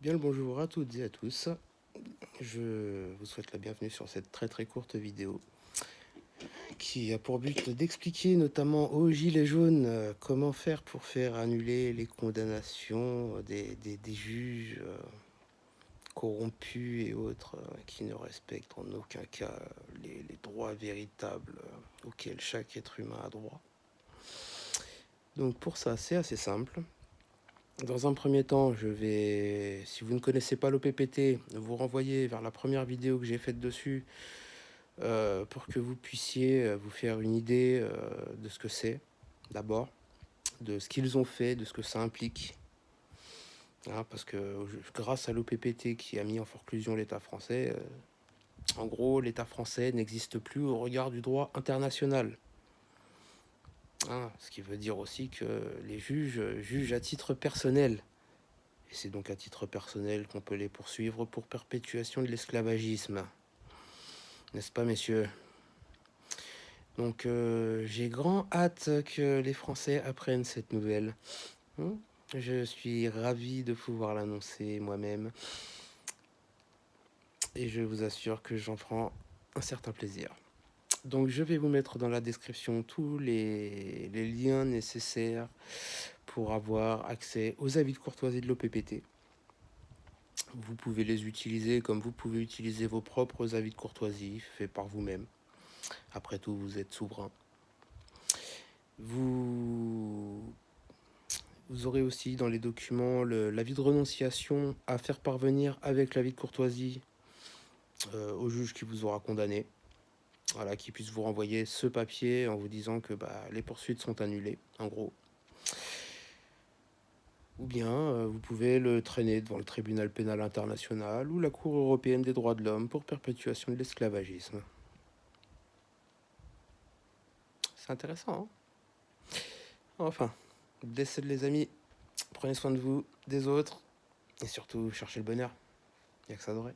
Bien le bonjour à toutes et à tous. Je vous souhaite la bienvenue sur cette très très courte vidéo qui a pour but d'expliquer notamment aux gilets jaunes euh, comment faire pour faire annuler les condamnations des, juges euh, corrompus et autres euh, qui ne respectent en aucun cas les droits véritables auxquels chaque être humain a droit. Donc pour ça, c'est assez simple. Dans un premier temps, je vais, si vous ne connaissez pas l'OPPT, vous renvoyer vers la première vidéo que j'ai faite dessus euh, pour que vous puissiez euh, vous faire une idée euh, de ce que c'est, d'abord, de ce qu'ils ont fait, de ce que ça implique. Hein, parce que grâce à l'OPPT qui a mis en forclusion l'État français, en gros, l'État français n'existe plus au regard du droit international. Hein, ce qui veut dire aussi que les juges jugent à titre personnel. Et c'est donc à titre personnel qu'on peut les poursuivre pour perpétuation de l'esclavagisme. N'est-ce pas, messieurs? Donc, euh, j'ai grand hâte que les Français apprennent cette nouvelle. Hein? Je suis ravi de pouvoir l'annoncer moi-même. Et je vous assure que j'en prends un certain plaisir. Donc je vais vous mettre dans la description tous les, liens nécessaires pour avoir accès aux avis de courtoisie de l'OPPT. Vous pouvez les utiliser comme vous pouvez utiliser vos propres avis de courtoisie faits par vous-même. Après tout, vous êtes souverain. Vous, aurez aussi dans les documents l'avis de renonciation à faire parvenir avec l'avis de courtoisie euh, au juge qui vous aura condamné voilà, qui puisse vous renvoyer ce papier en vous disant que bah, les poursuites sont annulées, en gros. Ou bien euh, vous pouvez le traîner devant le tribunal pénal international ou la Cour européenne des droits de l'homme pour perpétuation de l'esclavagisme. C'est intéressant, hein Enfin, décède les amis, prenez soin de vous, des autres, et surtout cherchez le bonheur. Il n'y a que ça devrait.